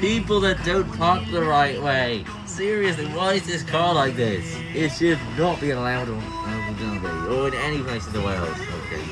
people that don't park the right way. Seriously, why is this car like this? It should not be allowed on Abu Dhabi or in any place in the world. Okay.